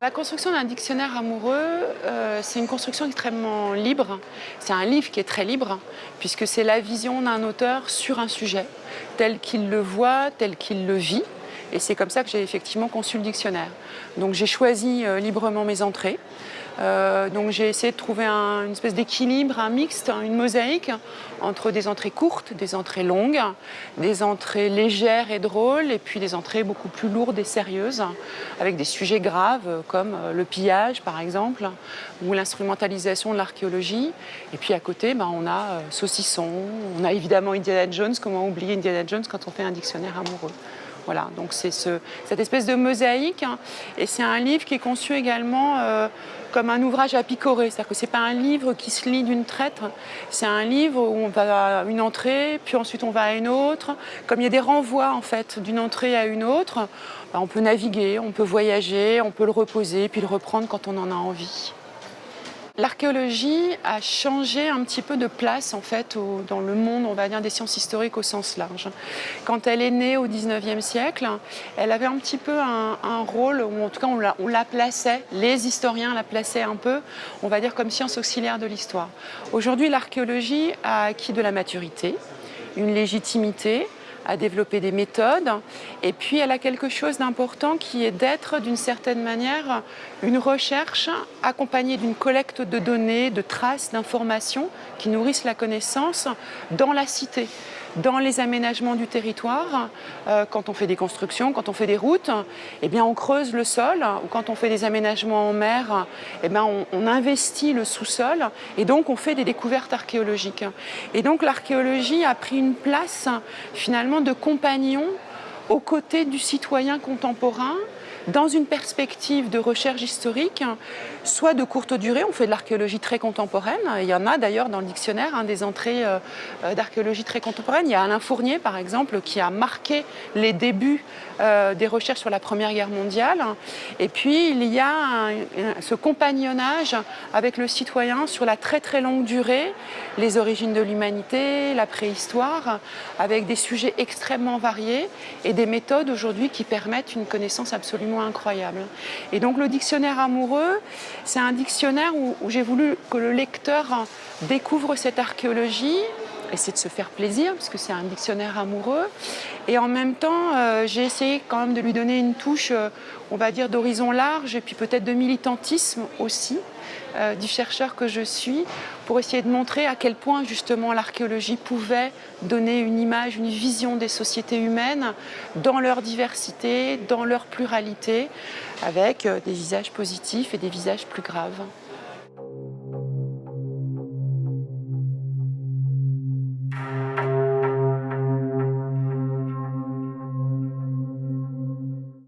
La construction d'un dictionnaire amoureux, euh, c'est une construction extrêmement libre. C'est un livre qui est très libre, puisque c'est la vision d'un auteur sur un sujet, tel qu'il le voit, tel qu'il le vit. Et c'est comme ça que j'ai effectivement conçu le dictionnaire. Donc j'ai choisi euh, librement mes entrées. Euh, donc j'ai essayé de trouver un, une espèce d'équilibre, un mixte, une mosaïque entre des entrées courtes, des entrées longues, des entrées légères et drôles, et puis des entrées beaucoup plus lourdes et sérieuses, avec des sujets graves comme euh, le pillage par exemple, ou l'instrumentalisation de l'archéologie. Et puis à côté, ben, on a Saucisson, on a évidemment Indiana Jones, comment oublier Indiana Jones quand on fait un dictionnaire amoureux. Voilà, donc c'est ce, cette espèce de mosaïque, hein, et c'est un livre qui est conçu également euh, comme un ouvrage à picorer, c'est-à-dire que c'est pas un livre qui se lit d'une traite, c'est un livre où on va à une entrée, puis ensuite on va à une autre. Comme il y a des renvois en fait d'une entrée à une autre, ben, on peut naviguer, on peut voyager, on peut le reposer, puis le reprendre quand on en a envie. L'archéologie a changé un petit peu de place en fait dans le monde, on va dire, des sciences historiques au sens large. Quand elle est née au 19e siècle, elle avait un petit peu un, rôle, ou en tout cas on on la, plaçait, les historiens la plaçaient un peu, on va dire comme science auxiliaire de l'histoire. Aujourd'hui, l'archéologie a acquis de la maturité, une légitimité, à développer des méthodes. Et puis, elle a quelque chose d'important qui est d'être, d'une certaine manière, une recherche accompagnée d'une collecte de données, de traces, d'informations qui nourrissent la connaissance dans la cité dans les aménagements du territoire, euh, quand on fait des constructions, quand on fait des routes, eh bien on creuse le sol, ou quand on fait des aménagements en mer, eh bien on, on investit le sous-sol, et donc on fait des découvertes archéologiques. Et donc l'archéologie a pris une place finalement de compagnon aux côtés du citoyen contemporain, dans une perspective de recherche historique, soit de courte durée, on fait de l'archéologie très contemporaine, il y en a d'ailleurs dans le dictionnaire hein, des entrées euh, d'archéologie très contemporaine, il y a Alain Fournier par exemple qui a marqué les débuts euh, des recherches sur la Première Guerre mondiale, et puis il y a ce compagnonnage avec le citoyen sur la très très longue durée, les origines de l'humanité, la préhistoire, avec des sujets extrêmement variés et des méthodes aujourd'hui qui permettent une connaissance incroyable. Et donc le dictionnaire amoureux, c'est un dictionnaire où j'ai voulu que le lecteur découvre cette archéologie, essayer de se faire plaisir, parce que c'est un dictionnaire amoureux. Et en même temps, euh, j'ai essayé quand même de lui donner une touche, euh, on va dire, d'horizon large, et puis peut-être de militantisme aussi, euh, du chercheur que je suis, pour essayer de montrer à quel point justement l'archéologie pouvait donner une image, une vision des sociétés humaines dans leur diversité, dans leur pluralité, avec des visages positifs et des visages plus graves.